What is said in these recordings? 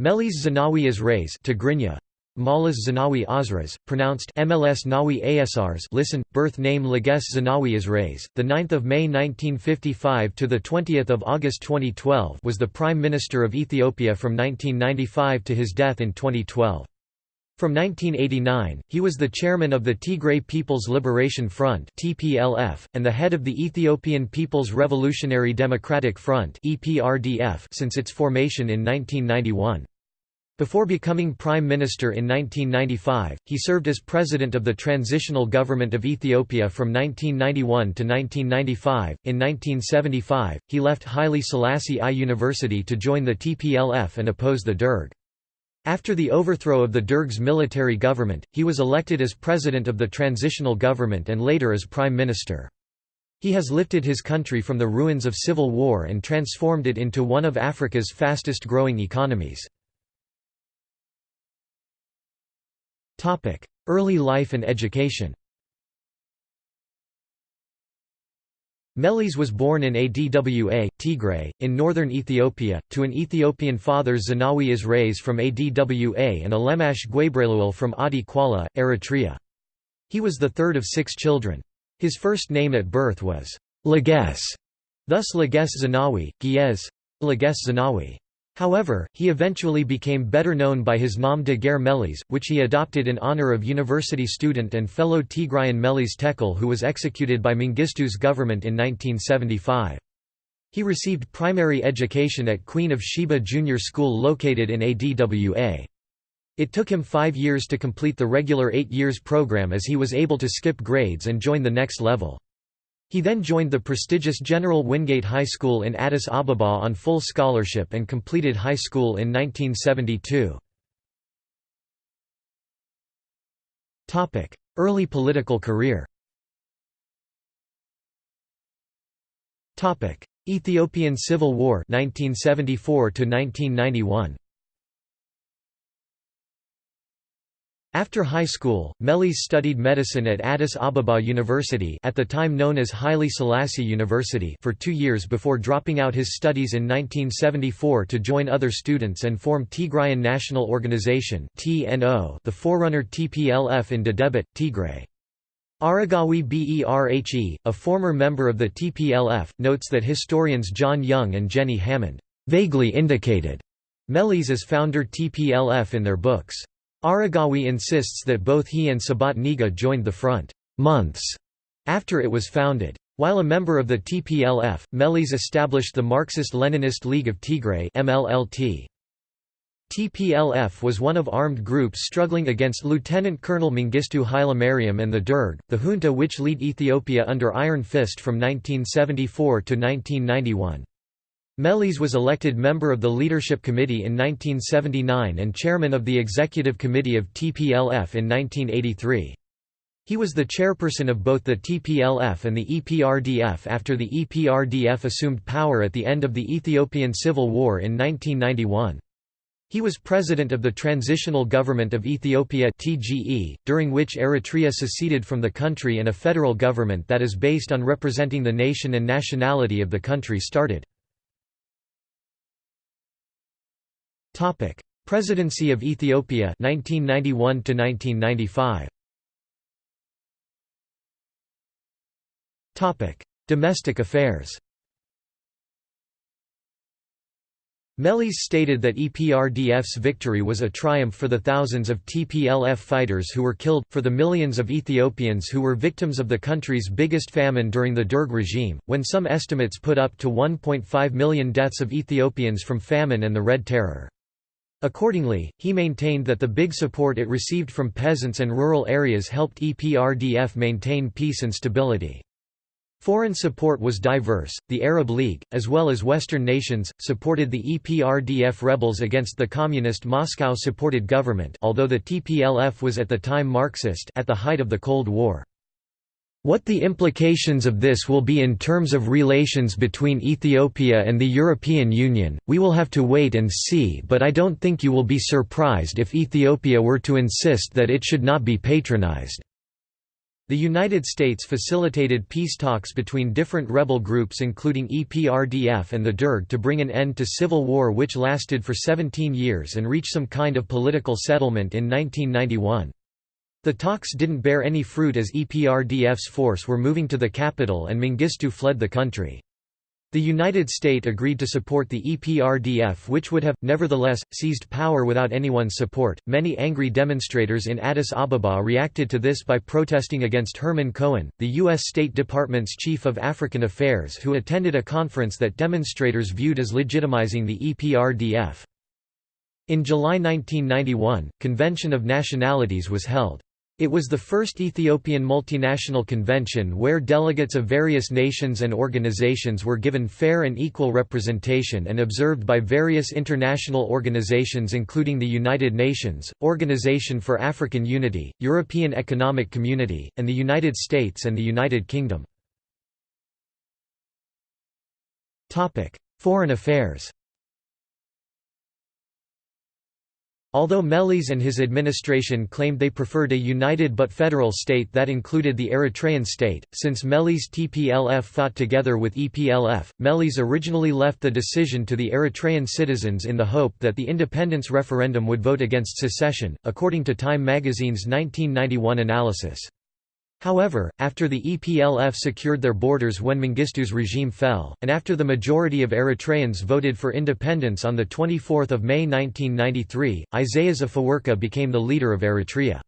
Meles Zenawi Azraïs Tigrinya, Malas Zenawi Azras, pronounced MLS Nawi Asrs listen, birth name Leges Zenawi Azraïs, 9 May 1955 – to 20 August 2012 was the Prime Minister of Ethiopia from 1995 to his death in 2012. From 1989, he was the chairman of the Tigray People's Liberation Front (TPLF) and the head of the Ethiopian People's Revolutionary Democratic Front (EPRDF) since its formation in 1991. Before becoming Prime Minister in 1995, he served as President of the Transitional Government of Ethiopia from 1991 to 1995. In 1975, he left Haile Selassie I University to join the TPLF and oppose the Derg. After the overthrow of the Derg's military government, he was elected as president of the transitional government and later as prime minister. He has lifted his country from the ruins of civil war and transformed it into one of Africa's fastest growing economies. Early life and education Meles was born in Adwa, Tigray, in northern Ethiopia, to an Ethiopian father Zenawi Azraïs from Adwa and Alemash Gwebrelul from Adi Quala, Eritrea. He was the third of six children. His first name at birth was Leges, thus Leges Zanawi, Giez, Leges Zenawi. However, he eventually became better known by his Nom de guerre Meles, which he adopted in honor of university student and fellow Tigrayan Meles Tekle who was executed by Mengistu's government in 1975. He received primary education at Queen of Sheba Junior School located in ADWA. It took him five years to complete the regular eight years program as he was able to skip grades and join the next level. He then joined the prestigious General Wingate High School in Addis Ababa on full scholarship and completed high school in 1972. Early political career Ethiopian Civil War 1974 to 1991 After high school, Meles studied medicine at Addis Ababa University at the time known as Haile Selassie University for two years before dropping out his studies in 1974 to join other students and form Tigrayan National Organization the forerunner TPLF in Dedebit, Tigray. Aragawi Berhe, a former member of the TPLF, notes that historians John Young and Jenny Hammond vaguely indicated Meles as founder TPLF in their books. Aragawi insists that both he and Sebhat Nega joined the front months after it was founded. While a member of the TPLF, Meles established the Marxist-Leninist League of Tigray MLLT. TPLF was one of armed groups struggling against Lieutenant Colonel Mengistu Hailemariam and the Derg, the junta which lead Ethiopia under Iron Fist from 1974 to 1991. Meles was elected member of the Leadership Committee in 1979 and chairman of the Executive Committee of TPLF in 1983. He was the chairperson of both the TPLF and the EPRDF after the EPRDF assumed power at the end of the Ethiopian Civil War in 1991. He was president of the Transitional Government of Ethiopia (TGE), during which Eritrea seceded from the country and a federal government that is based on representing the nation and nationality of the country started. Topic: Presidency of Ethiopia 1991 to 1995. Topic: Domestic affairs. Meles stated that EPRDF's victory was a triumph for the thousands of TPLF fighters who were killed, for the millions of Ethiopians who were victims of the country's biggest famine during the Derg regime, when some estimates put up to 1.5 million deaths of Ethiopians from famine and the Red Terror. Accordingly, he maintained that the big support it received from peasants and rural areas helped EPRDF maintain peace and stability. Foreign support was diverse. The Arab League, as well as Western nations, supported the EPRDF rebels against the communist Moscow-supported government, although the TPLF was at the time Marxist at the height of the Cold War. What the implications of this will be in terms of relations between Ethiopia and the European Union, we will have to wait and see but I don't think you will be surprised if Ethiopia were to insist that it should not be patronized." The United States facilitated peace talks between different rebel groups including EPRDF and the Derg to bring an end to civil war which lasted for 17 years and reach some kind of political settlement in 1991. The talks didn't bear any fruit as EPRDF's force were moving to the capital and Mengistu fled the country. The United States agreed to support the EPRDF, which would have, nevertheless, seized power without anyone's support. Many angry demonstrators in Addis Ababa reacted to this by protesting against Herman Cohen, the U.S. State Department's chief of African Affairs, who attended a conference that demonstrators viewed as legitimizing the EPRDF. In July 1991, Convention of Nationalities was held. It was the first Ethiopian multinational convention where delegates of various nations and organizations were given fair and equal representation and observed by various international organizations including the United Nations, Organization for African Unity, European Economic Community, and the United States and the United Kingdom. Foreign affairs Although Meles and his administration claimed they preferred a united but federal state that included the Eritrean state, since Meles TPLF fought together with EPLF, Meles originally left the decision to the Eritrean citizens in the hope that the independence referendum would vote against secession, according to Time magazine's 1991 analysis. However, after the EPLF secured their borders when Mengistu's regime fell, and after the majority of Eritreans voted for independence on 24 May 1993, Isaias Afewerki became the leader of Eritrea.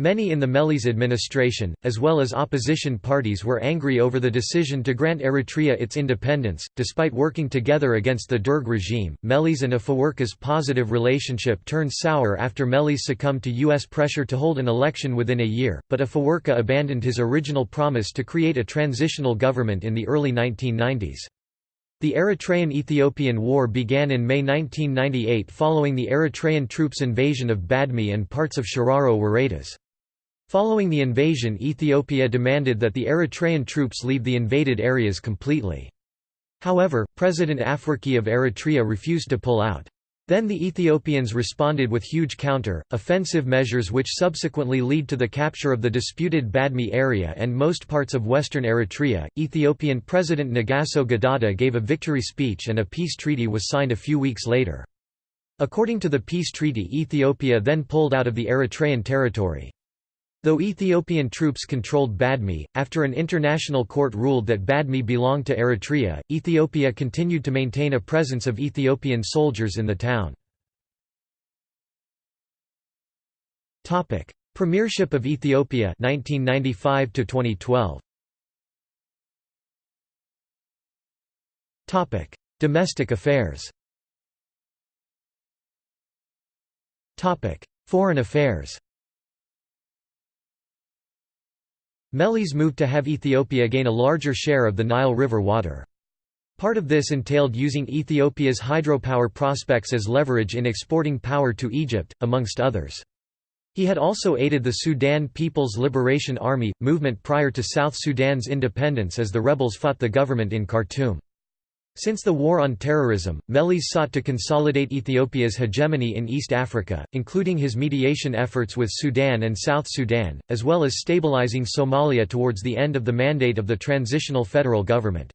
Many in the Meles administration, as well as opposition parties were angry over the decision to grant Eritrea its independence. Despite working together against the Derg regime, Meles and Afewerki's positive relationship turned sour after Meles succumbed to U.S. pressure to hold an election within a year, but Afewerki abandoned his original promise to create a transitional government in the early 1990s. The Eritrean–Ethiopian War began in May 1998 following the Eritrean troops' invasion of Badme and parts of Shiraro woredas. Following the invasion Ethiopia demanded that the Eritrean troops leave the invaded areas completely. However, President Afewerki of Eritrea refused to pull out. Then the Ethiopians responded with huge counter, offensive measures which subsequently lead to the capture of the disputed Badme area and most parts of western Eritrea. Ethiopian President Negasso Gidada gave a victory speech and a peace treaty was signed a few weeks later. According to the peace treaty Ethiopia then pulled out of the Eritrean territory. Though Ethiopian troops controlled Badme, after an international court ruled that Badme belonged to Eritrea, Ethiopia continued to maintain a presence of Ethiopian soldiers in the town. Premiership of Ethiopia 1995 to 2012 Topic. Domestic affairs. Topic. Foreign affairs Meles moved to have Ethiopia gain a larger share of the Nile River water. Part of this entailed using Ethiopia's hydropower prospects as leverage in exporting power to Egypt, amongst others. He had also aided the Sudan People's Liberation Army, movement prior to South Sudan's independence as the rebels fought the government in Khartoum. Since the War on Terrorism, Meles sought to consolidate Ethiopia's hegemony in East Africa, including his mediation efforts with Sudan and South Sudan, as well as stabilizing Somalia towards the end of the mandate of the transitional federal government.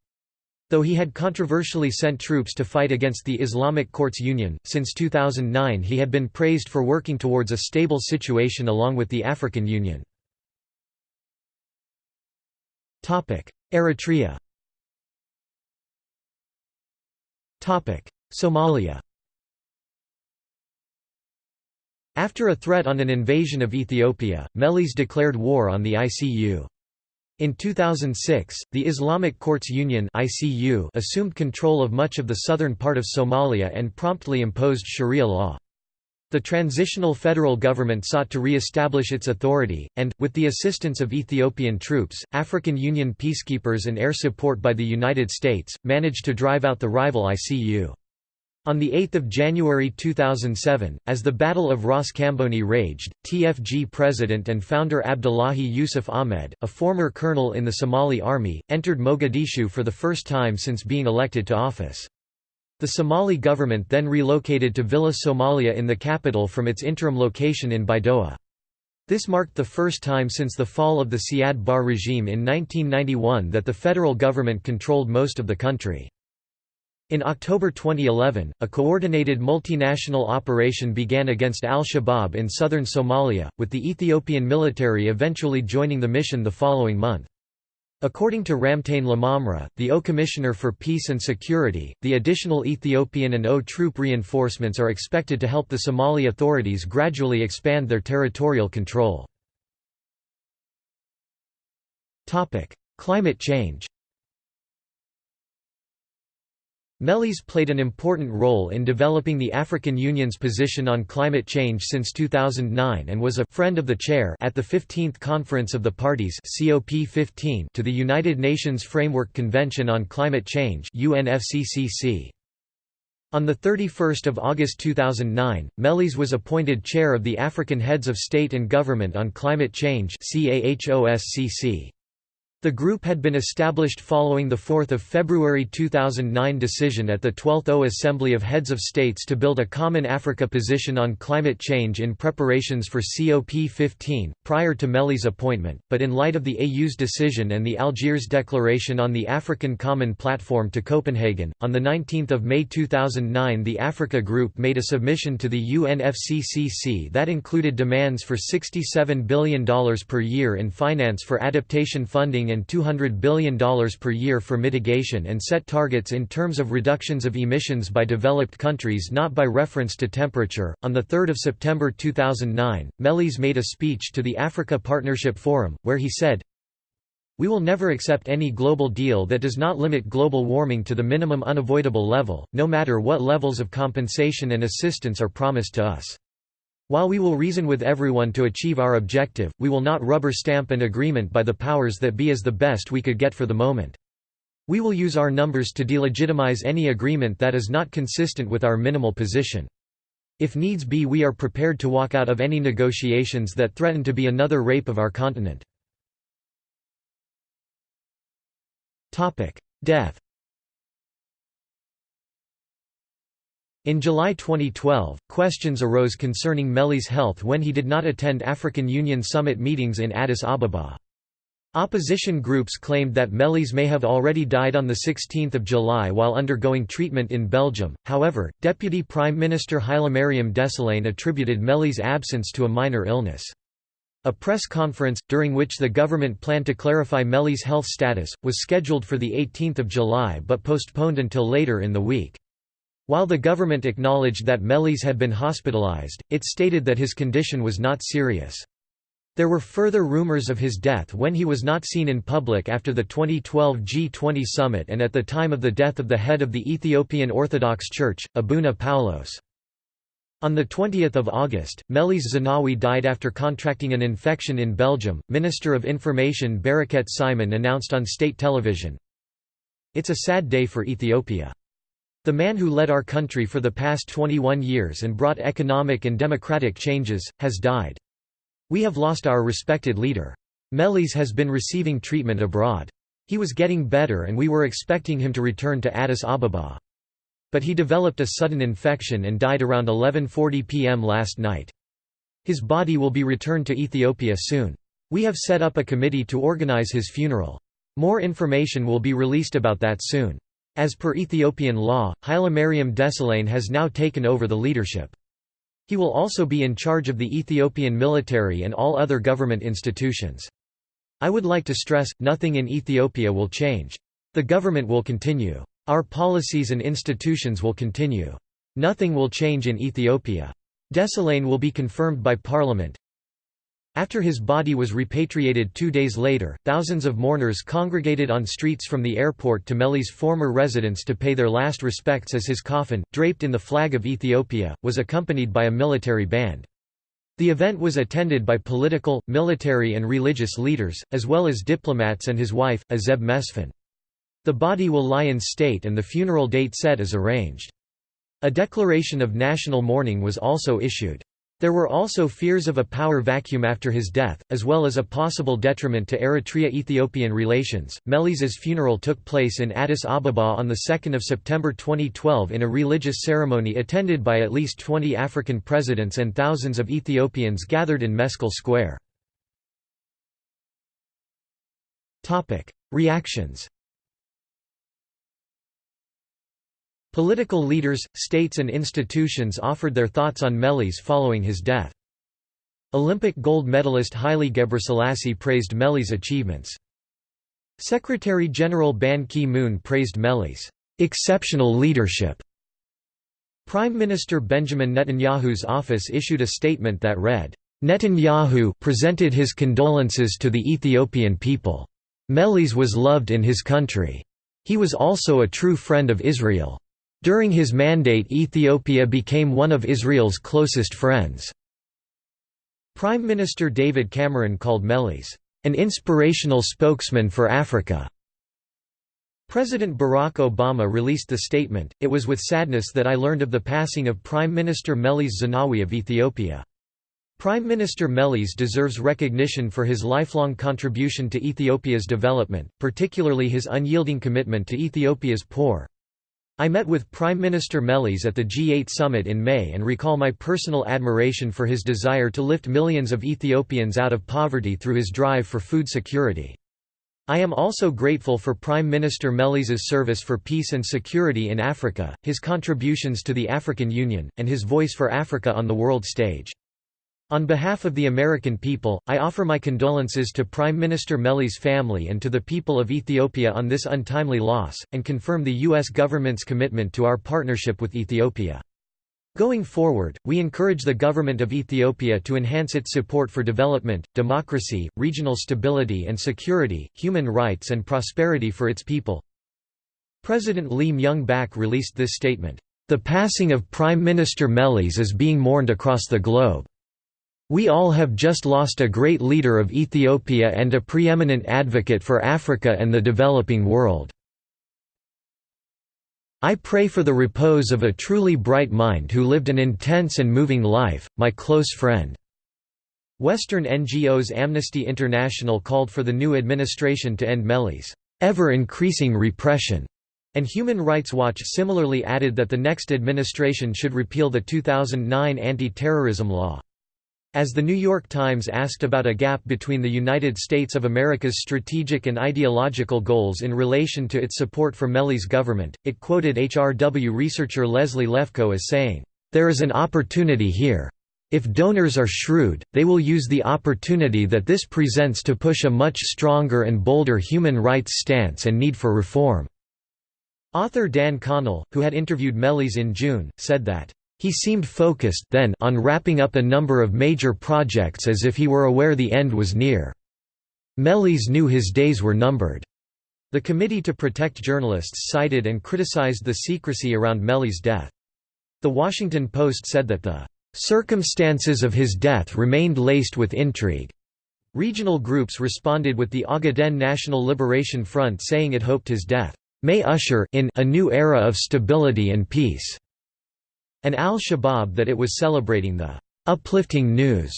Though he had controversially sent troops to fight against the Islamic Courts Union, since 2009 he had been praised for working towards a stable situation along with the African Union. Eritrea Somalia After a threat on an invasion of Ethiopia, Meles declared war on the ICU. In 2006, the Islamic Courts Union assumed control of much of the southern part of Somalia and promptly imposed Sharia law. The transitional federal government sought to re-establish its authority, and, with the assistance of Ethiopian troops, African Union peacekeepers and air support by the United States, managed to drive out the rival ICU. On 8 January 2007, as the Battle of Ras Kamboni raged, TFG president and founder Abdullahi Yusuf Ahmed, a former colonel in the Somali army, entered Mogadishu for the first time since being elected to office. The Somali government then relocated to Villa Somalia in the capital from its interim location in Baidoa. This marked the first time since the fall of the Siad Barre regime in 1991 that the federal government controlled most of the country. In October 2011, a coordinated multinational operation began against al-Shabaab in southern Somalia, with the Ethiopian military eventually joining the mission the following month. According to Ramtane Lamamra, the AU Commissioner for Peace and Security, the additional Ethiopian and AU troop reinforcements are expected to help the Somali authorities gradually expand their territorial control. Climate change Meles played an important role in developing the African Union's position on climate change since 2009 and was a friend of the chair at the 15th Conference of the Parties COP15 to the United Nations Framework Convention on Climate Change UNFCCC. On 31 August 2009, Meles was appointed chair of the African Heads of State and Government on Climate Change CAHOSCC. The group had been established following the 4 February 2009 decision at the 12th AU Assembly of Heads of States to build a common Africa position on climate change in preparations for COP15, prior to Meles' appointment, but in light of the AU's decision and the Algiers Declaration on the African Common Platform to Copenhagen. On 19 May 2009 the Africa Group made a submission to the UNFCCC that included demands for $67 billion per year in finance for adaptation funding and $200 billion per year for mitigation and set targets in terms of reductions of emissions by developed countries not by reference to temperature. On 3 September 2009, Meles made a speech to the Africa Partnership Forum, where he said, we will never accept any global deal that does not limit global warming to the minimum unavoidable level, no matter what levels of compensation and assistance are promised to us. While we will reason with everyone to achieve our objective, we will not rubber stamp an agreement by the powers that be as the best we could get for the moment. We will use our numbers to delegitimize any agreement that is not consistent with our minimal position. If needs be we are prepared to walk out of any negotiations that threaten to be another rape of our continent. Death In July 2012, questions arose concerning Meles' health when he did not attend African Union summit meetings in Addis Ababa. Opposition groups claimed that Meles may have already died on 16 July while undergoing treatment in Belgium, however, Deputy Prime Minister Hailemariam Desalegn attributed Meles' absence to a minor illness. A press conference, during which the government planned to clarify Meles' health status, was scheduled for 18 July but postponed until later in the week. While the government acknowledged that Meles had been hospitalized, it stated that his condition was not serious. There were further rumors of his death when he was not seen in public after the 2012 G20 summit and at the time of the death of the head of the Ethiopian Orthodox Church, Abuna Paulos. On 20 August, Meles Zenawi died after contracting an infection in Belgium. Minister of Information Bereket Simon announced on state television, It's a sad day for Ethiopia. The man who led our country for the past 21 years and brought economic and democratic changes, has died. We have lost our respected leader. Meles has been receiving treatment abroad. He was getting better and we were expecting him to return to Addis Ababa. But he developed a sudden infection and died around 11.40 pm last night. His body will be returned to Ethiopia soon. We have set up a committee to organize his funeral. More information will be released about that soon. As per Ethiopian law, Hailemariam Desalegn has now taken over the leadership. He will also be in charge of the Ethiopian military and all other government institutions. I would like to stress, nothing in Ethiopia will change. The government will continue. Our policies and institutions will continue. Nothing will change in Ethiopia. Desalegn will be confirmed by parliament, after his body was repatriated two days later, thousands of mourners congregated on streets from the airport to Meles' former residence to pay their last respects as his coffin, draped in the flag of Ethiopia, was accompanied by a military band. The event was attended by political, military and religious leaders, as well as diplomats and his wife, Azeb Mesfin. The body will lie in state and the funeral date set is arranged. A declaration of national mourning was also issued. There were also fears of a power vacuum after his death, as well as a possible detriment to Eritrea-Ethiopian relations. Meles' funeral took place in Addis Ababa on 2 September 2012 in a religious ceremony attended by at least 20 African presidents and thousands of Ethiopians gathered in Meskel Square. Reactions Political leaders, states and institutions offered their thoughts on Meles following his death. Olympic gold medalist Haile Gebrselassie praised Meles' achievements. Secretary-General Ban Ki-moon praised Meles' exceptional leadership. Prime Minister Benjamin Netanyahu's office issued a statement that read, Netanyahu presented his condolences to the Ethiopian people. Meles was loved in his country. He was also a true friend of Israel. During his mandate Ethiopia became one of Israel's closest friends. Prime Minister David Cameron called Meles, "...an inspirational spokesman for Africa." President Barack Obama released the statement, It was with sadness that I learned of the passing of Prime Minister Meles Zenawi of Ethiopia. Prime Minister Meles deserves recognition for his lifelong contribution to Ethiopia's development, particularly his unyielding commitment to Ethiopia's poor. I met with Prime Minister Meles at the G8 summit in May and recall my personal admiration for his desire to lift millions of Ethiopians out of poverty through his drive for food security. I am also grateful for Prime Minister Meles's service for peace and security in Africa, his contributions to the African Union, and his voice for Africa on the world stage. On behalf of the American people, I offer my condolences to Prime Minister Meli's family and to the people of Ethiopia on this untimely loss, and confirm the U.S. government's commitment to our partnership with Ethiopia. Going forward, we encourage the government of Ethiopia to enhance its support for development, democracy, regional stability and security, human rights and prosperity for its people. President Lee Myung-bak released this statement, "...the passing of Prime Minister Meles is being mourned across the globe. We all have just lost a great leader of Ethiopia and a preeminent advocate for Africa and the developing world. I pray for the repose of a truly bright mind who lived an intense and moving life, my close friend." Western NGOs Amnesty International called for the new administration to end Meles' ever-increasing repression, and Human Rights Watch similarly added that the next administration should repeal the 2009 anti-terrorism law. As the New York Times asked about a gap between the United States of America's strategic and ideological goals in relation to its support for Meles' government, it quoted HRW researcher Leslie Lefkow as saying, "...there is an opportunity here. If donors are shrewd, they will use the opportunity that this presents to push a much stronger and bolder human rights stance and need for reform." Author Dan Connell, who had interviewed Meles in June, said that he seemed focused then on wrapping up a number of major projects as if he were aware the end was near. Meles knew his days were numbered. The Committee to Protect Journalists cited and criticized the secrecy around Meles' death. The Washington Post said that the circumstances of his death remained laced with intrigue. Regional groups responded with the Ogaden National Liberation Front saying it hoped his death may usher in a new era of stability and peace and al-Shabaab that it was celebrating the uplifting news.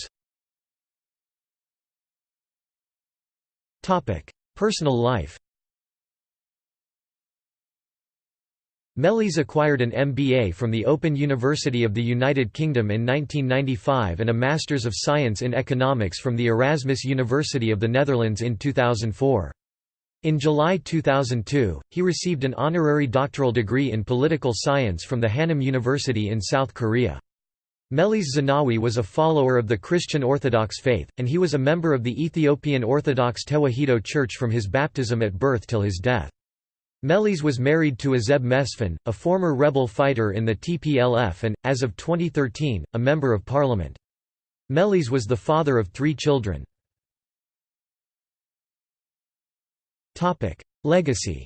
Personal life Meles acquired an MBA from the Open University of the United Kingdom in 1995 and a Masters of Science in Economics from the Erasmus University of the Netherlands in 2004. In July 2002, he received an honorary doctoral degree in political science from the Hannam University in South Korea. Meles Zenawi was a follower of the Christian Orthodox faith, and he was a member of the Ethiopian Orthodox Tewahedo Church from his baptism at birth till his death. Meles was married to Azeb Mesfin, a former rebel fighter in the TPLF and, as of 2013, a member of parliament. Meles was the father of three children. Topic: Legacy.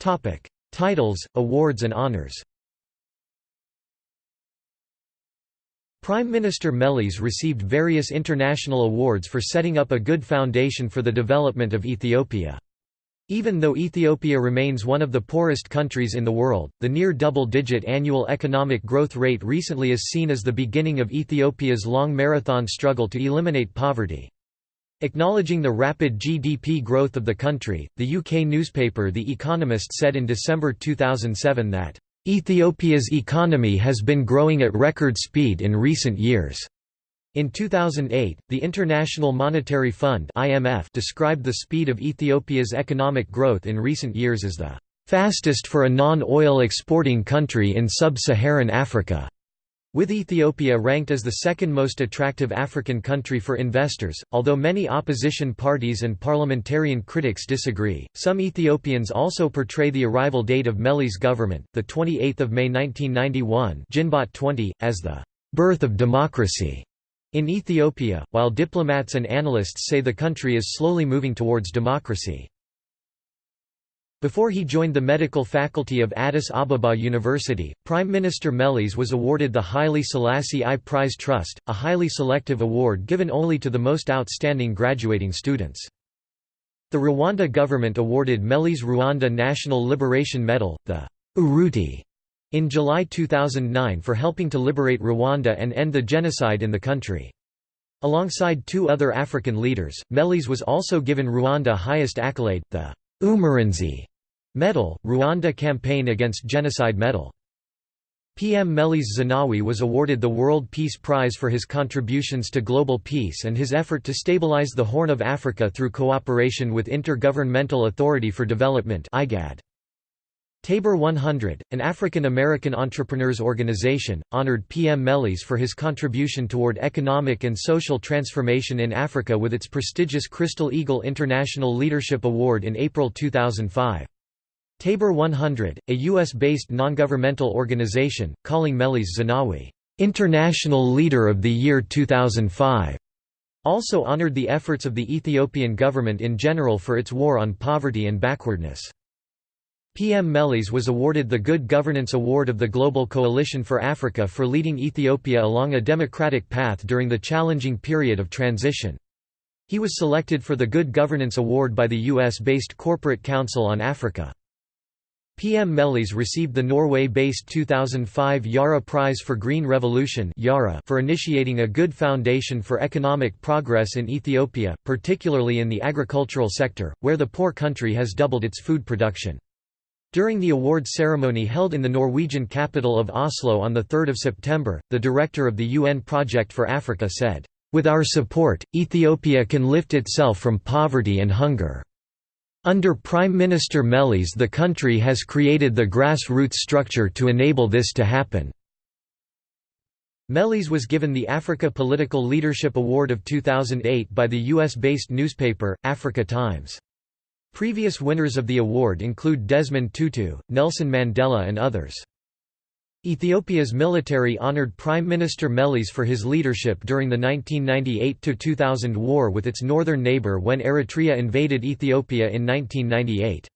Topic: Titles, awards and honors. Prime Minister Meles received various international awards for setting up a good foundation for the development of Ethiopia. Even though Ethiopia remains one of the poorest countries in the world, the near double-digit annual economic growth rate recently is seen as the beginning of Ethiopia's long marathon struggle to eliminate poverty. Acknowledging the rapid GDP growth of the country, the UK newspaper The Economist said in December 2007 that, "...Ethiopia's economy has been growing at record speed in recent years." In 2008, the International Monetary Fund (IMF) described the speed of Ethiopia's economic growth in recent years as the fastest for a non-oil exporting country in sub-Saharan Africa. With Ethiopia ranked as the second most attractive African country for investors, although many opposition parties and parliamentarian critics disagree, some Ethiopians also portray the arrival date of Meles government, the 28th of May 1991, Ginbot 20, as the birth of democracy. In Ethiopia, while diplomats and analysts say the country is slowly moving towards democracy. Before he joined the medical faculty of Addis Ababa University, Prime Minister Meles was awarded the Haile Selassie I Prize Trust, a highly selective award given only to the most outstanding graduating students. The Rwanda government awarded Meles Rwanda National Liberation Medal, the Uruti, in July 2009 for helping to liberate Rwanda and end the genocide in the country. Alongside two other African leaders, Meles was also given Rwanda highest accolade, the Umurinzi Medal, Rwanda Campaign Against Genocide Medal. PM Meles Zenawi was awarded the World Peace Prize for his contributions to global peace and his effort to stabilize the Horn of Africa through cooperation with Intergovernmental Authority for Development IGAD. Tabor 100, an African-American entrepreneurs organization, honored PM Meles for his contribution toward economic and social transformation in Africa with its prestigious Crystal Eagle International Leadership Award in April 2005. Tabor 100, a U.S.-based non-governmental organization, calling Meles Zenawi, "...international leader of the year 2005", also honored the efforts of the Ethiopian government in general for its war on poverty and backwardness. PM Meles was awarded the Good Governance Award of the Global Coalition for Africa for leading Ethiopia along a democratic path during the challenging period of transition. He was selected for the Good Governance Award by the US-based Corporate Council on Africa. PM Meles received the Norway-based 2005 Yara Prize for Green Revolution for initiating a good foundation for economic progress in Ethiopia, particularly in the agricultural sector, where the poor country has doubled its food production. During the award ceremony held in the Norwegian capital of Oslo on 3 September, the director of the UN Project for Africa said, "...with our support, Ethiopia can lift itself from poverty and hunger." Under Prime Minister Meles the country has created the grassroots structure to enable this to happen. Meles was given the Africa Political Leadership Award of 2008 by the US-based newspaper, Africa Times. Previous winners of the award include Desmond Tutu, Nelson Mandela and others. Ethiopia's military honored Prime Minister Meles for his leadership during the 1998–2000 war with its northern neighbour when Eritrea invaded Ethiopia in 1998.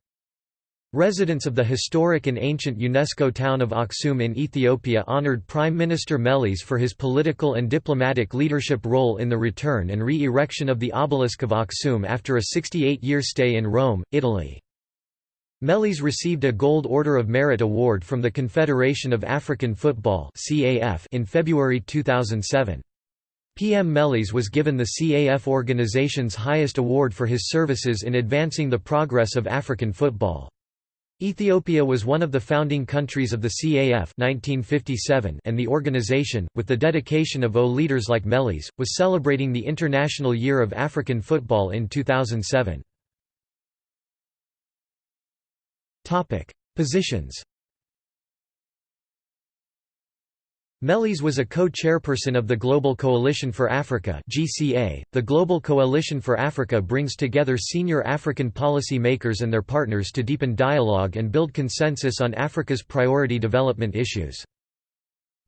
Residents of the historic and ancient UNESCO town of Aksum in Ethiopia honored Prime Minister Meles for his political and diplomatic leadership role in the return and re-erection of the obelisk of Aksum after a 68-year stay in Rome, Italy. Meles received a Gold Order of Merit Award from the Confederation of African Football in February 2007. PM Meles was given the CAF organization's highest award for his services in advancing the progress of African football. Ethiopia was one of the founding countries of the CAF 1957 and the organization, with the dedication of AU leaders like Meles, was celebrating the International Year of African Football in 2007. Positions Meles was a co-chairperson of the Global Coalition for Africa (GCA). The Global Coalition for Africa brings together senior African policy makers and their partners to deepen dialogue and build consensus on Africa's priority development issues.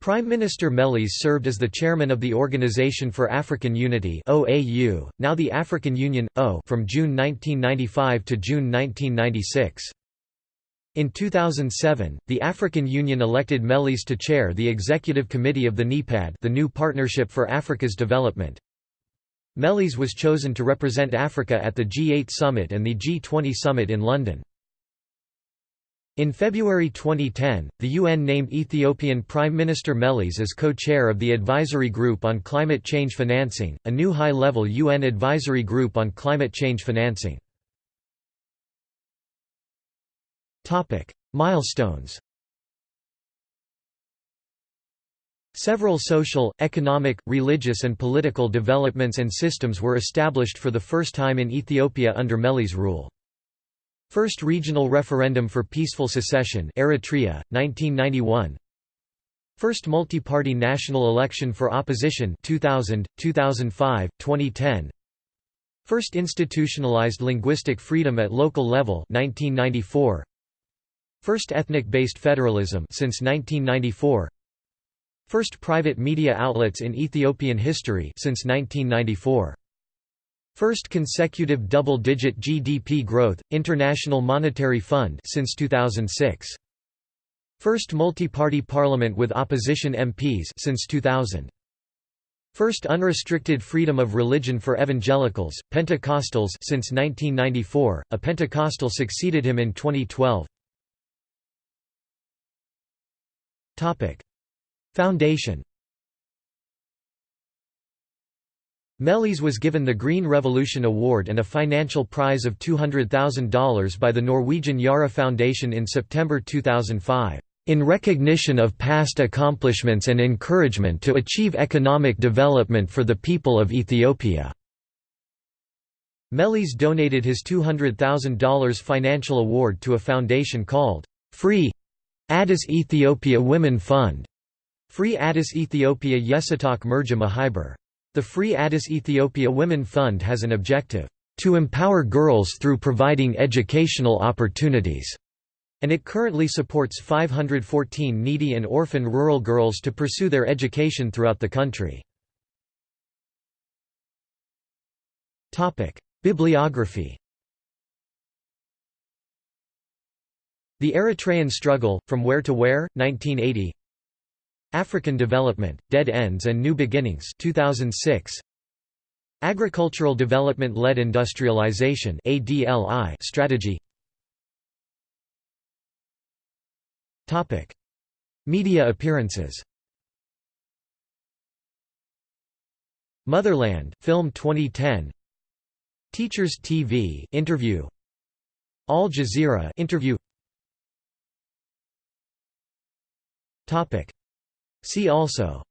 Prime Minister Meles served as the chairman of the Organization for African Unity (OAU), now the African Union (AU), from June 1995 to June 1996. In 2007, the African Union elected Meles to chair the executive committee of the NEPAD the New Partnership for Africa's Development. Meles was chosen to represent Africa at the G8 summit and the G20 summit in London. In February 2010, the UN named Ethiopian Prime Minister Meles as co-chair of the Advisory Group on Climate Change Financing, a new high-level UN advisory group on climate change financing. Milestones Several social, economic, religious and political developments and systems were established for the first time in Ethiopia under Meles' rule. First regional referendum for peaceful secession Eritrea, 1991 First multi-party national election for opposition 2000, 2005, 2010 First institutionalized linguistic freedom at local level 1994 First ethnic-based federalism since 1994 First private media outlets in Ethiopian history since 1994 First consecutive double-digit GDP growth, International Monetary Fund since 2006. First multi-party parliament with opposition MPs since 2000. First unrestricted freedom of religion for evangelicals, Pentecostals since 1994. A Pentecostal succeeded him in 2012. Topic: Foundation Meles was given the Green Revolution Award and a financial prize of $200,000 by the Norwegian Yara Foundation in September 2005, "...in recognition of past accomplishments and encouragement to achieve economic development for the people of Ethiopia." Meles donated his $200,000 financial award to a foundation called, Free Addis Ethiopia Women Fund, Free Addis Ethiopia Yesatak Merja Mahiber. The Free Addis Ethiopia Women Fund has an objective, "...to empower girls through providing educational opportunities." and it currently supports 514 needy and orphan rural girls to pursue their education throughout the country. Bibliography The Eritrean Struggle, From Where to Where, 1980 African Development, Dead Ends and New Beginnings 2006. Agricultural Development-Led Industrialization strategy. Media appearances. Motherland, Film 2010 Teachers TV interview. Al Jazeera interview Topic. See also.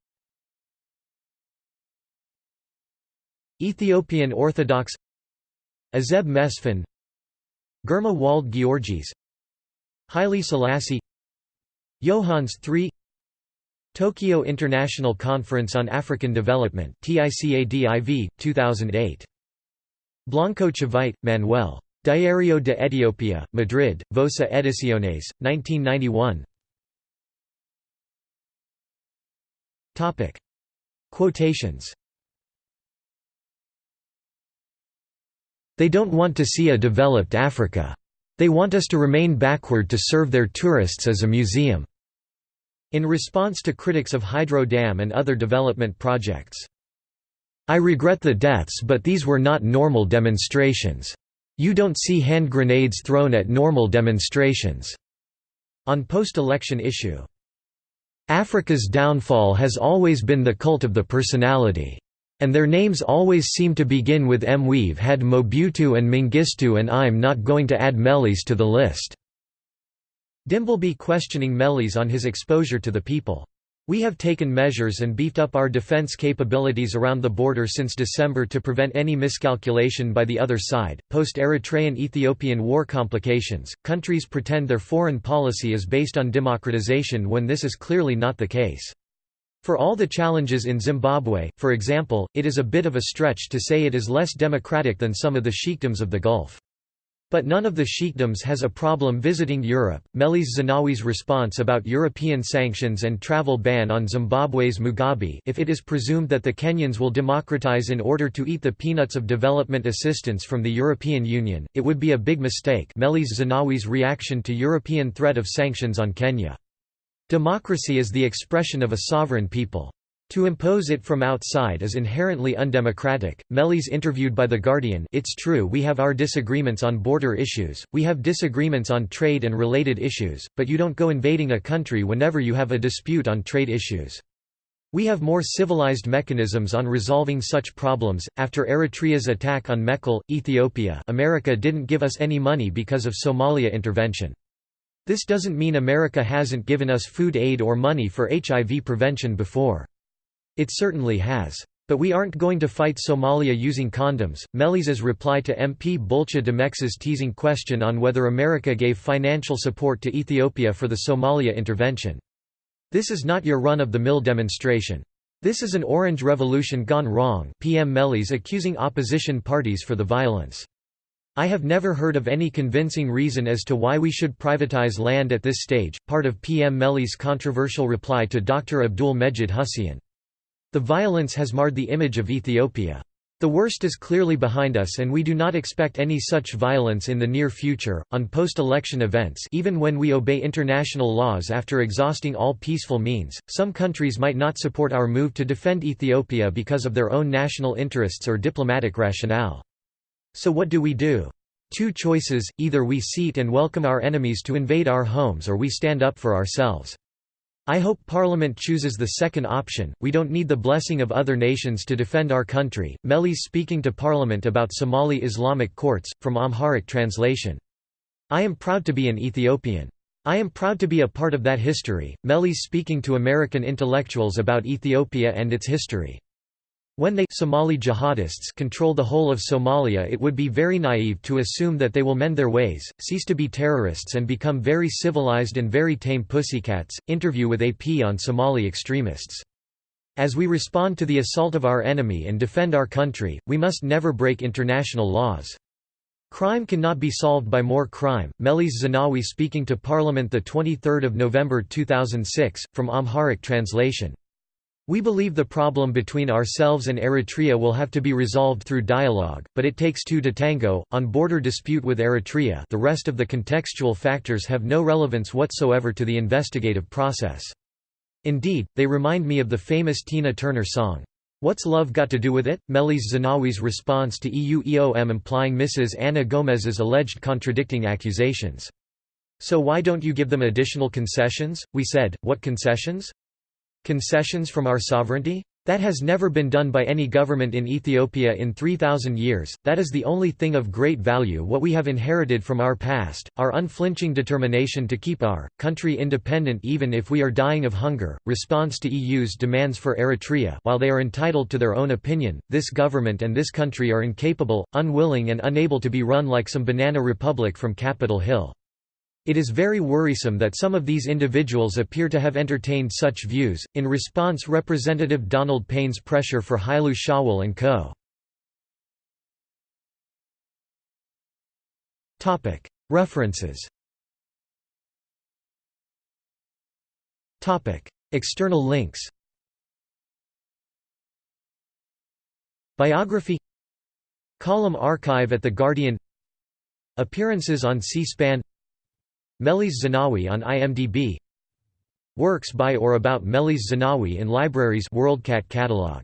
Ethiopian Orthodox. Azeb Mesfin. Germa Wald Georgis. Haile Selassie. Johannes III Tokyo International Conference on African Development TICADIV, 2008. Blanco Chivite, Manuel. Diario de Etiopía, Madrid, Vosa Ediciones, 1991 Topic. Quotations They don't want to see a developed Africa. They want us to remain backward to serve their tourists as a museum." In response to critics of Hydro Dam and other development projects. I regret the deaths but these were not normal demonstrations. You don't see hand grenades thrown at normal demonstrations." On post-election issue Africa's downfall has always been the cult of the personality. And their names always seem to begin with M. We've had Mobutu and Mengistu and I'm not going to add Meles to the list." Dimbleby questioning Meles on his exposure to the people. We have taken measures and beefed up our defense capabilities around the border since December to prevent any miscalculation by the other side. Post Eritrean Ethiopian war complications, countries pretend their foreign policy is based on democratization when this is clearly not the case. For all the challenges in Zimbabwe, for example, it is a bit of a stretch to say it is less democratic than some of the sheikdoms of the Gulf. But none of the sheikdoms has a problem visiting Europe. Meles Zenawi's response about European sanctions and travel ban on Zimbabwe's Mugabe if it is presumed that the Kenyans will democratize in order to eat the peanuts of development assistance from the European Union, it would be a big mistake Meles Zenawi's reaction to European threat of sanctions on Kenya. Democracy is the expression of a sovereign people. To impose it from outside is inherently undemocratic. Meles interviewed by The Guardian It's true we have our disagreements on border issues, we have disagreements on trade and related issues, but you don't go invading a country whenever you have a dispute on trade issues. We have more civilized mechanisms on resolving such problems. After Eritrea's attack on Mekelle, Ethiopia, America didn't give us any money because of Somalia intervention. This doesn't mean America hasn't given us food aid or money for HIV prevention before. It certainly has. But we aren't going to fight Somalia using condoms. Meles's reply to MP Bulcha Demex's teasing question on whether America gave financial support to Ethiopia for the Somalia intervention. This is not your run-of-the-mill demonstration. This is an orange revolution gone wrong PM Meles accusing opposition parties for the violence. I have never heard of any convincing reason as to why we should privatize land at this stage, part of PM Meles' controversial reply to Dr. Abdul Mejid Hussein. The violence has marred the image of Ethiopia. The worst is clearly behind us and we do not expect any such violence in the near future. On post-election events, even when we obey international laws after exhausting all peaceful means, some countries might not support our move to defend Ethiopia because of their own national interests or diplomatic rationale. So what do we do? Two choices, either we seat and welcome our enemies to invade our homes or we stand up for ourselves. I hope Parliament chooses the second option, we don't need the blessing of other nations to defend our country. Meles speaking to Parliament about Somali Islamic courts, from Amharic translation. I am proud to be an Ethiopian. I am proud to be a part of that history. Meles speaking to American intellectuals about Ethiopia and its history. When they Somali jihadists control the whole of Somalia it would be very naive to assume that they will mend their ways, cease to be terrorists and become very civilized and very tame pussycats. Interview with AP on Somali extremists. As we respond to the assault of our enemy and defend our country, we must never break international laws. Crime cannot be solved by more crime. Meles Zenawi speaking to Parliament 23 November 2006, from Amharic translation. We believe the problem between ourselves and Eritrea will have to be resolved through dialogue, but it takes two to tango. On border dispute with Eritrea, the rest of the contextual factors have no relevance whatsoever to the investigative process. Indeed, they remind me of the famous Tina Turner song, What's Love Got to Do with It? Meles Zenawi's response to EU EOM implying Mrs. Ana Gomes's alleged contradicting accusations. So why don't you give them additional concessions? We said, what concessions? Concessions from our sovereignty? That has never been done by any government in Ethiopia in 3,000 years, that is the only thing of great value what we have inherited from our past, our unflinching determination to keep our country independent even if we are dying of hunger. Response to EU's demands for Eritrea While they are entitled to their own opinion, this government and this country are incapable, unwilling and unable to be run like some banana republic from Capitol Hill. It is very worrisome that some of these individuals appear to have entertained such views. In response, Representative Donald Payne's pressure for Hailu Shawul and Co. Topic: References. Topic: External links. Biography Column archive at The Guardian Appearances on C-SPAN Meles Zenawi on IMDb Works by or about Meles Zenawi in libraries WorldCat catalog